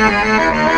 Música